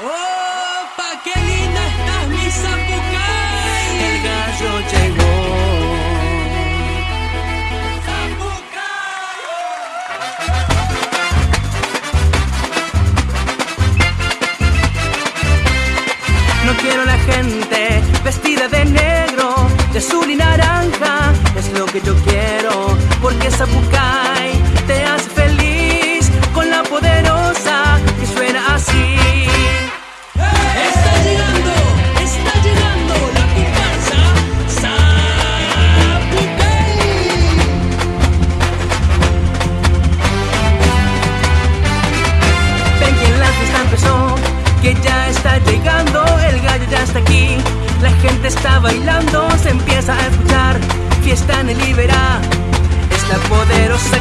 ¡Opa! ¡Qué linda estás, mi Zapucay! El gallo llegó. No quiero la gente vestida de negro, de azul y naranja, es lo que yo quiero, porque Zapucay bailando, se empieza a escuchar. Fiesta en el Iberá, es la poderosa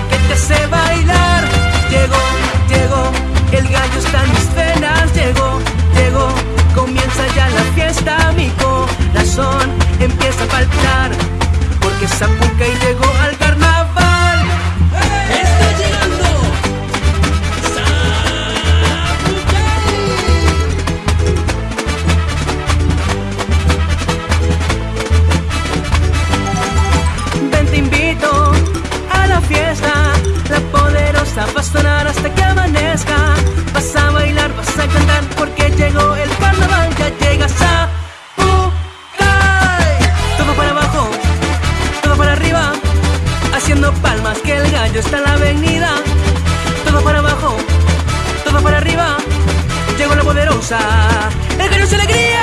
poderosa El gallo es alegría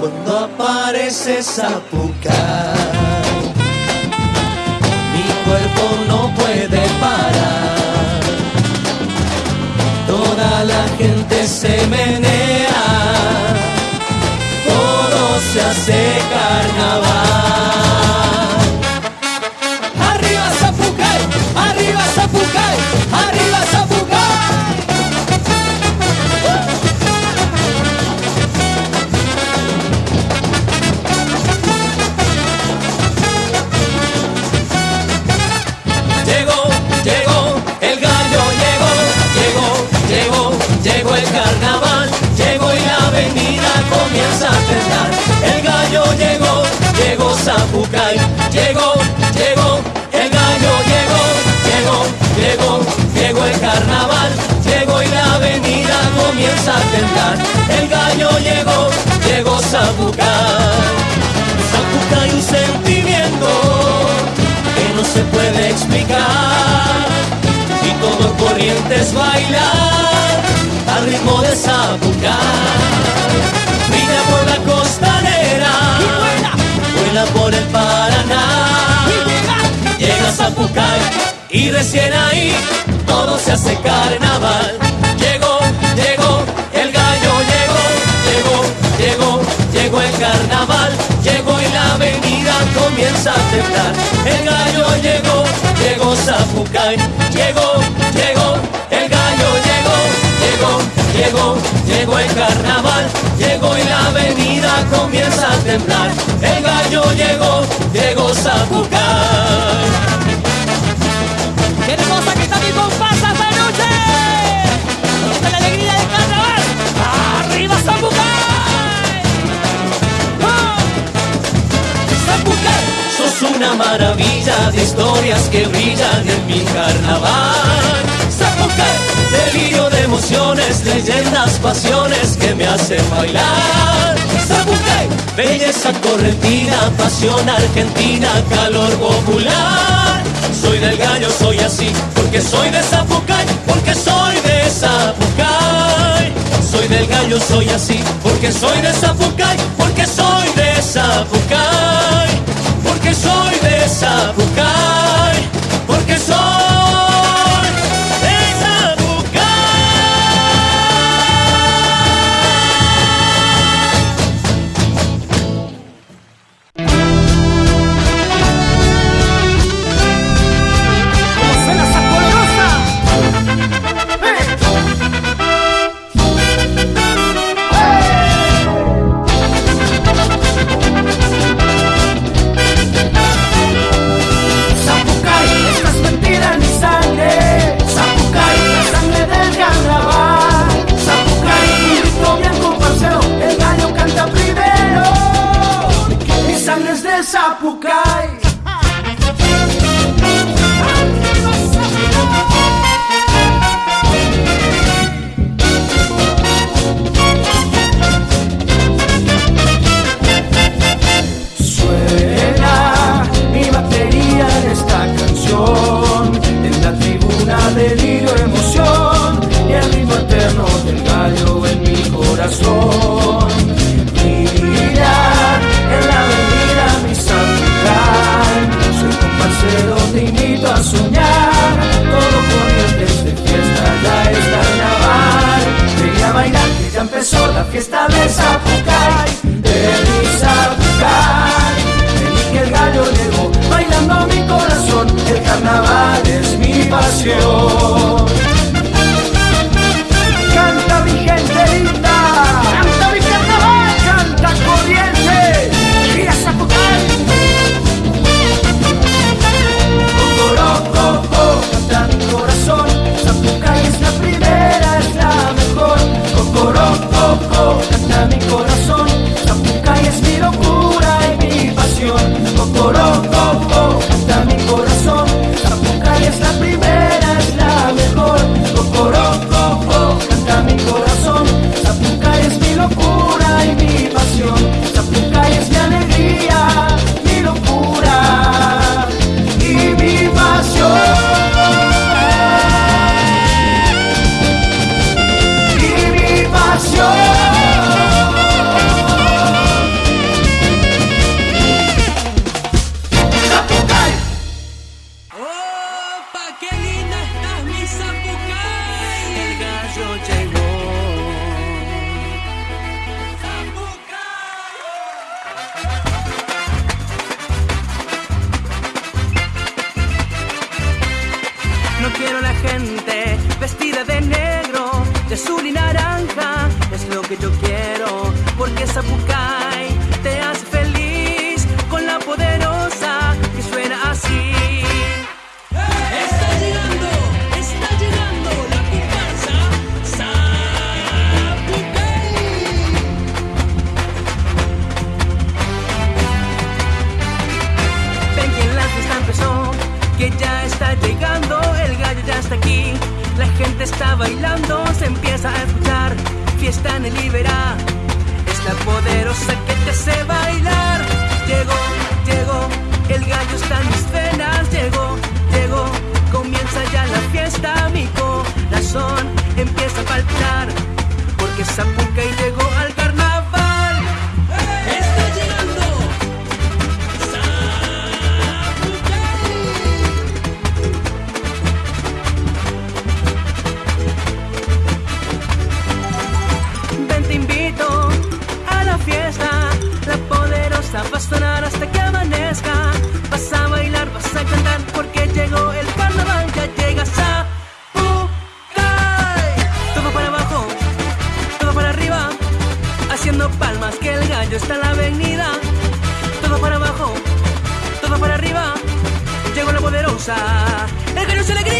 Cuando aparece Zapucay, mi Gente se menea, Zapucay, llegó, llegó, el gallo llegó, llegó, llegó, llegó el carnaval, llegó y la avenida comienza a temblar. El gallo llegó, llegó Zapucay. Zapucay un sentimiento que no se puede explicar y todo corriente es bailar al ritmo de Zapucay. Brilla por la por el Paraná, llega Zapucay y recién ahí todo se hace carnaval. Llegó, llegó, el gallo llegó, llegó, llegó, llegó el carnaval, llegó y la avenida comienza a temblar. El gallo llegó, llegó Zapucay, llegó, llegó, el gallo llegó, llegó, llegó, llegó el carnaval, temblar. El gallo llegó, llegó Zapucay. ¡Qué hermosa que está mi comparsa esta noche! ¡Esta es la alegría del carnaval! ¡Arriba Zapucay! ¡Oh! Zapucay, sos una maravilla de historias que brillan en mi carnaval. Zapucay, delirio de emociones, leyendas, pasiones que me hacen bailar. Belleza correntina, pasión argentina, calor popular. Soy del gallo, soy así, porque soy de Zapucay, porque soy de Zapucay. Soy del gallo, soy así, porque soy de Zapucay, porque soy de Zapucay. Porque soy de Zapucay, porque soy fiesta de Zapucay, de mi Zapucay. Feliz que el gallo llegó, bailando mi corazón, el carnaval es mi pasión. Azul y naranja es lo que yo quiero, porque Zapucay te hace feliz con la poderosa que suena así. Está llegando, está llegando la comparsa Zapucay. Ven que la fiesta empezó, que ya está llegando, el gallo ya está aquí. La gente está bailando, se empieza a escuchar. Fiesta en el Iberá, es la poderosa que te hace bailar. Llegó, llegó, el gallo está en mis venas. Llegó, llegó, comienza ya la fiesta. Mi corazón empieza a palpitar, porque Zapucay llegó al carnaval. Todo para arriba Llegó la